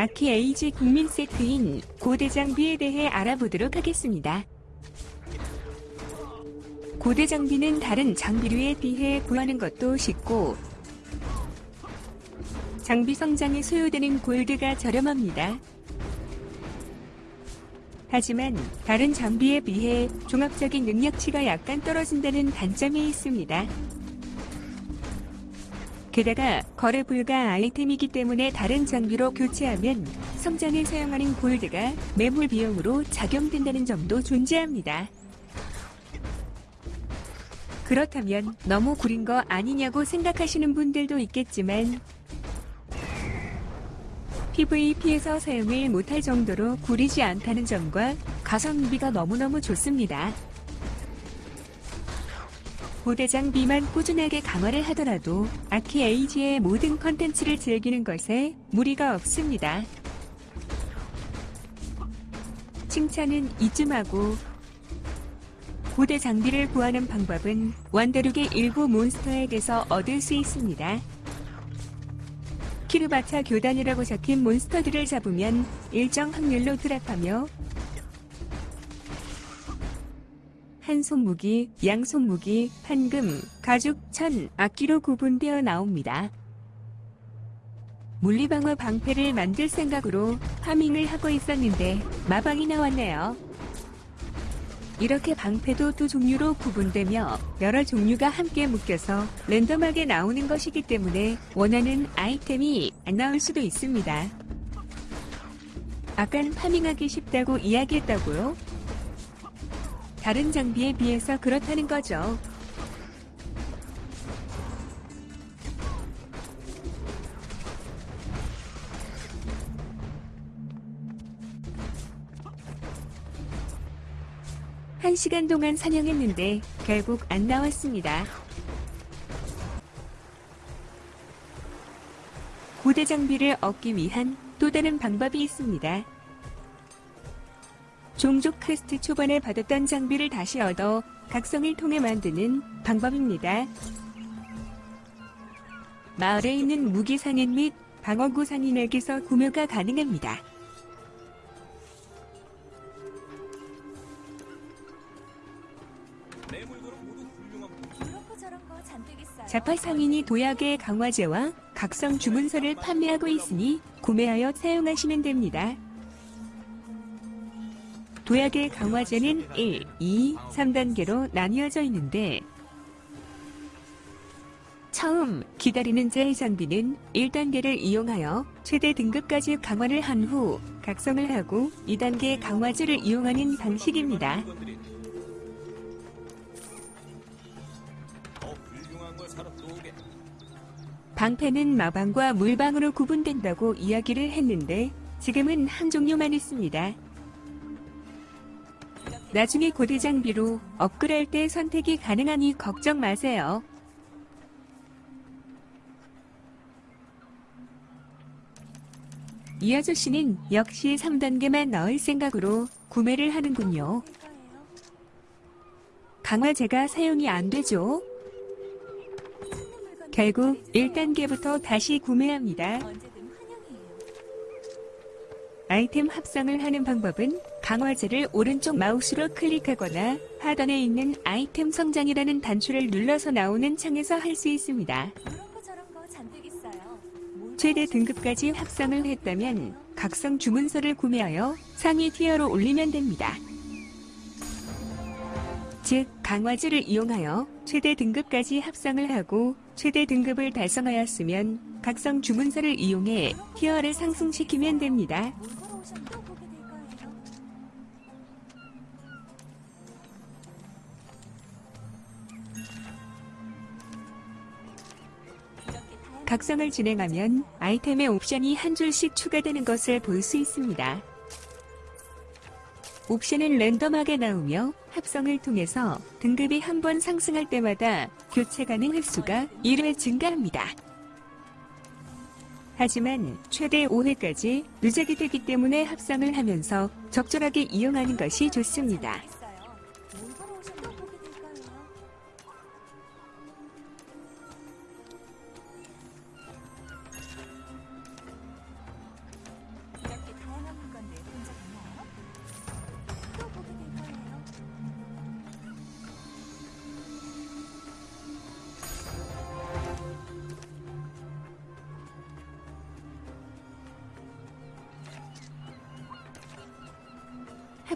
아키 에이지 국민 세트인 고대 장비에 대해 알아보도록 하겠습니다. 고대 장비는 다른 장비류에 비해 구하는 것도 쉽고 장비 성장에 소요되는 골드가 저렴합니다. 하지만 다른 장비에 비해 종합적인 능력치가 약간 떨어진다는 단점이 있습니다. 게다가 거래 불가 아이템이기 때문에 다른 장비로 교체하면 성장에 사용하는 골드가 매몰 비용으로 작용된다는 점도 존재합니다. 그렇다면 너무 구린 거 아니냐고 생각하시는 분들도 있겠지만 PVP에서 사용을 못할 정도로 구리지 않다는 점과 가성비가 너무너무 좋습니다. 고대장 비만 꾸준하게 강화를 하더라도 아키 에이지의 모든 컨텐츠를 즐기는 것에 무리가 없습니다. 칭찬은 이쯤 하고 고대 장비를 구하는 방법은 원더룩의 일부 몬스터에게서 얻을 수 있습니다. 키르바차 교단이라고 적힌 몬스터들을 잡으면 일정 확률로 드랍하며 한 손무기, 양 손무기, 판금, 가죽, 천, 악기로 구분되어 나옵니다. 물리방어 방패를 만들 생각으로 파밍을 하고 있었는데 마방이 나왔네요. 이렇게 방패도 두 종류로 구분되며 여러 종류가 함께 묶여서 랜덤하게 나오는 것이기 때문에 원하는 아이템이 안 나올 수도 있습니다. 아깐 파밍하기 쉽다고 이야기했다고요? 다른 장비에 비해서 그렇다는 거죠. 한 시간 동안 사냥했는데 결국 안 나왔습니다. 고대 장비를 얻기 위한 또 다른 방법이 있습니다. 종족 퀘스트 초반에 받았던 장비를 다시 얻어 각성을 통해 만드는 방법입니다. 마을에 있는 무기 상인 및 방어구 상인에게서 구매가 가능합니다. 자파 상인이 도약의 강화제와 각성 주문서를 판매하고 있으니 구매하여 사용하시면 됩니다. 도약의 강화제는 1, 2, 3단계로 나뉘어져 있는데 처음 기다리는 자의 장비는 1단계를 이용하여 최대 등급까지 강화를 한 후 각성을 하고 2단계 강화제를 이용하는 방식입니다. 방패는 마방과 물방으로 구분된다고 이야기를 했는데 지금은 한 종류만 있습니다. 나중에 고대 장비로 업그레이드 때 선택이 가능하니 걱정 마세요. 이 아저씨는 역시 3단계만 넣을 생각으로 구매를 하는군요. 강화제가 사용이 안 되죠. 찾는 물건 결국 1단계부터 다시 구매합니다. 아이템 합성을 하는 방법은 강화제를 오른쪽 마우스로 클릭하거나 하단에 있는 아이템 성장이라는 단추를 눌러서 나오는 창에서 할 수 있습니다. 최대 등급까지 합성을 했다면 각성 주문서를 구매하여 상위 티어로 올리면 됩니다. 즉, 강화제를 이용하여 최대 등급까지 합성을 하고 최대 등급을 달성하였으면 각성 주문서를 이용해 티어를 상승시키면 됩니다. 각성을 진행하면 아이템의 옵션이 한 줄씩 추가되는 것을 볼 수 있습니다. 옵션은 랜덤하게 나오며 합성을 통해서 등급이 한 번 상승할 때마다 교체 가능 횟수가 1회 증가합니다. 하지만 최대 5회까지 누적이 되기 때문에 합성을 하면서 적절하게 이용하는 것이 좋습니다.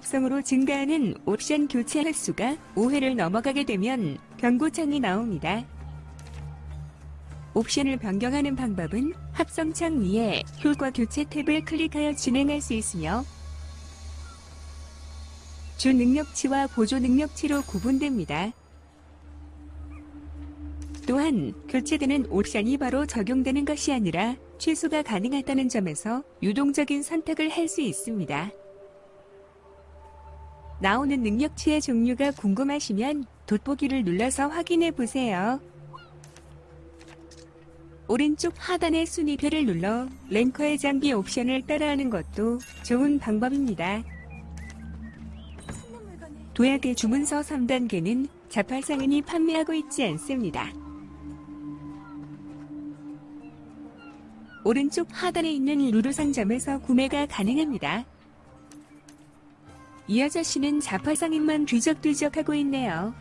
합성으로 증가하는 옵션 교체 횟수가 5회를 넘어가게 되면 경고창이 나옵니다. 옵션을 변경하는 방법은 합성창 위에 효과 교체 탭을 클릭하여 진행할 수 있으며 주 능력치와 보조 능력치로 구분됩니다. 또한 교체되는 옵션이 바로 적용되는 것이 아니라 취소가 가능하다는 점에서 유동적인 선택을 할 수 있습니다. 나오는 능력치의 종류가 궁금하시면 돋보기를 눌러서 확인해 보세요. 오른쪽 하단의 순위표를 눌러 ranker의 장비 옵션을 따라하는 것도 좋은 방법입니다. 도약의 주문서 3단계는 잡화상인이 판매하고 있지 않습니다. 오른쪽 하단에 있는 루루 상점에서 구매가 가능합니다. 이 아저씨는 자팔상인만 뒤적뒤적하고 있네요.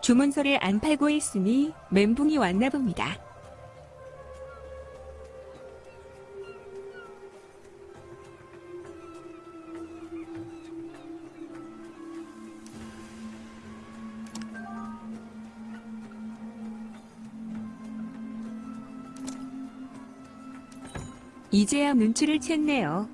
주문서를 안 팔고 있으니 멘붕이 왔나 봅니다. 이제야 눈치를 챘네요.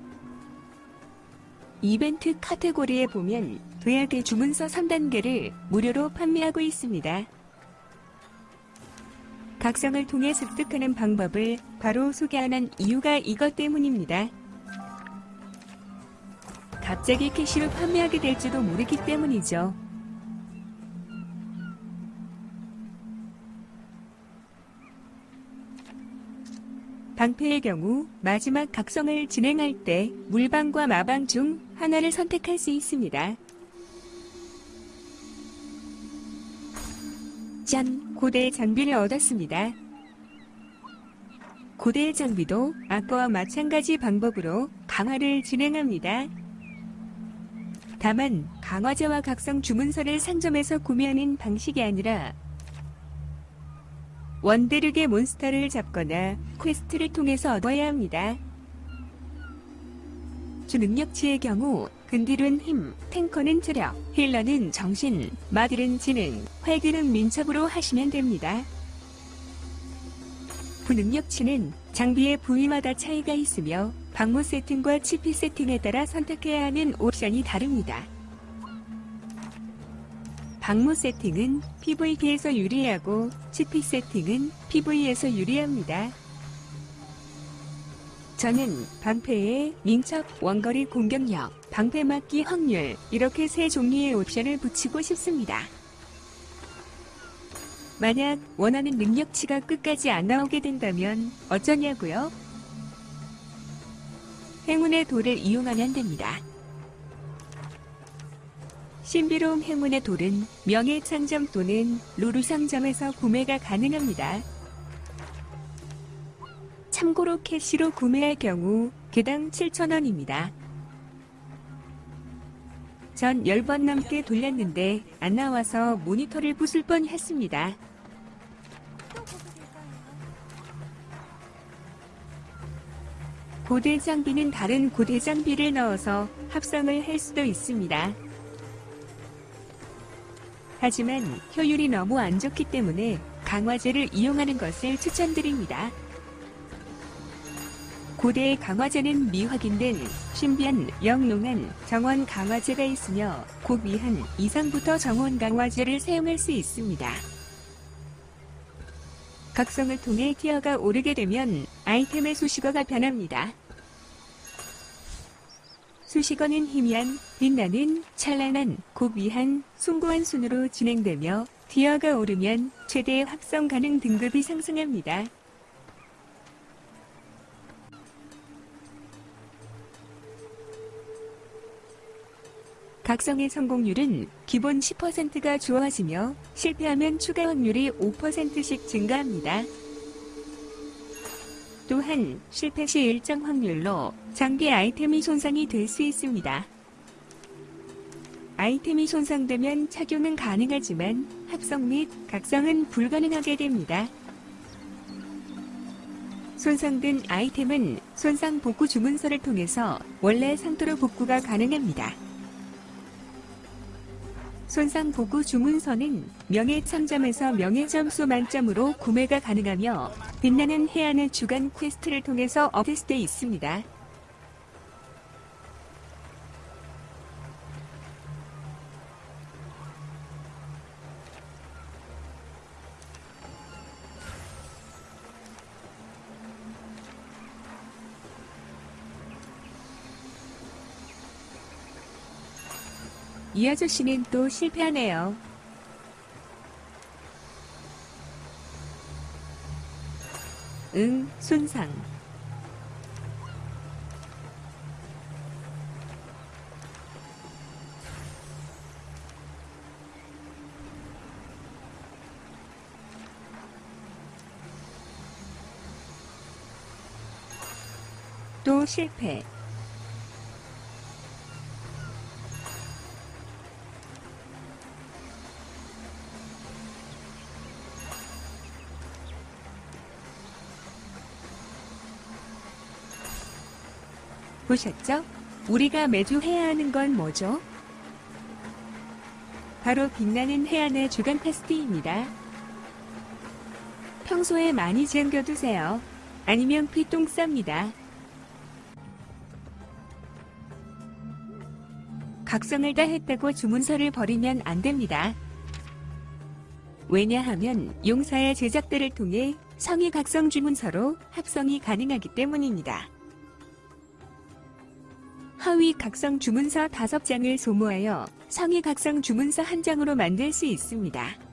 이벤트 카테고리에 보면 도약의 주문서 3단계를 무료로 판매하고 있습니다. 각성을 통해 습득하는 방법을 바로 소개 안 한 이유가 이것 때문입니다. 갑자기 캐시로 판매하게 될지도 모르기 때문이죠. 방패의 경우 마지막 각성을 진행할 때 물방과 마방 중 하나를 선택할 수 있습니다. 짠! 고대의 장비를 얻었습니다. 고대의 장비도 아까와 마찬가지 방법으로 강화를 진행합니다. 다만 강화제와 각성 주문서를 상점에서 구매하는 방식이 아니라 원대륙의 몬스터를 잡거나 퀘스트를 통해서 얻어야 합니다. 주 능력치의 경우 근딜은 힘, tanker는 체력, healer는 정신, 마딜은 지능, 활기는 민첩으로 하시면 됩니다. 부능력치는 장비의 부위마다 차이가 있으며 방무 세팅과 치피 세팅에 따라 선택해야 하는 옵션이 다릅니다. 방무 세팅은 PVP에서 유리하고 치피 세팅은 PV에서 유리합니다. 저는 방패에 민첩, 원거리 공격력, 방패 맞기 확률 이렇게 세 종류의 옵션을 붙이고 싶습니다. 만약 원하는 능력치가 끝까지 안 나오게 된다면 어쩌냐고요? 행운의 돌을 이용하면 됩니다. 신비로운 행운의 돌은 명예창점 또는 루루상점에서 구매가 가능합니다. 참고로 캐시로 구매할 경우 개당 7,000원입니다. 전 10번 넘게 돌렸는데 안 나와서 모니터를 부술 뻔 했습니다. 고대 장비는 다른 고대 장비를 넣어서 합성을 할 수도 있습니다. 하지만 효율이 너무 안 좋기 때문에 강화제를 이용하는 것을 추천드립니다. 고대의 강화제는 미확인된 신비한 영롱한 정원 강화제가 있으며 고미한 이상부터 정원 강화제를 사용할 수 있습니다. 각성을 통해 티어가 오르게 되면 아이템의 수식어가 변합니다. 수식어는 희미한, 빛나는, 찬란한, 고귀한, 숭고한 순으로 진행되며 티어가 오르면 최대 합성 가능 등급이 상승합니다. 각성의 성공률은 기본 10%가 주어지며 실패하면 추가 확률이 5%씩 증가합니다. 또한 실패 시 일정 확률로 장기 아이템이 손상이 될 수 있습니다. 아이템이 손상되면 착용은 가능하지만 합성 및 각성은 불가능하게 됩니다. 손상된 아이템은 손상 복구 주문서를 통해서 원래 상태로 복구가 가능합니다. 손상 복구 주문서는 명예상점에서 명예점수 만점으로 구매가 가능하며 빛나는 해안의 주간 퀘스트를 통해서 업데이트돼 있습니다. 이 아저씨는 또 실패하네요. 응, 손상. 또 실패. 보셨죠? 우리가 매주 해야 하는 건 뭐죠? 바로 빛나는 해안의 주간 패스트입니다. 평소에 많이 챙겨두세요. 아니면 피똥 쌉니다. 각성을 다 했다고 주문서를 버리면 안 됩니다. 왜냐하면 용사의 제작들을 통해 성의 각성 주문서로 합성이 가능하기 때문입니다. 하위 각성 주문서 5장을 소모하여 상위 각성 주문서 한 장으로 만들 수 있습니다.